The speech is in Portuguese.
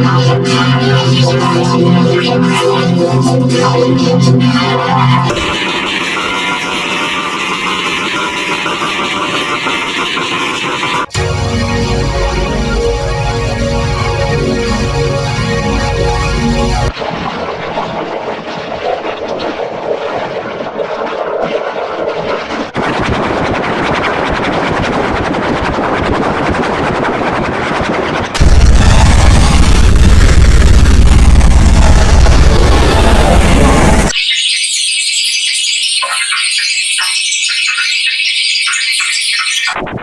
Thank you. You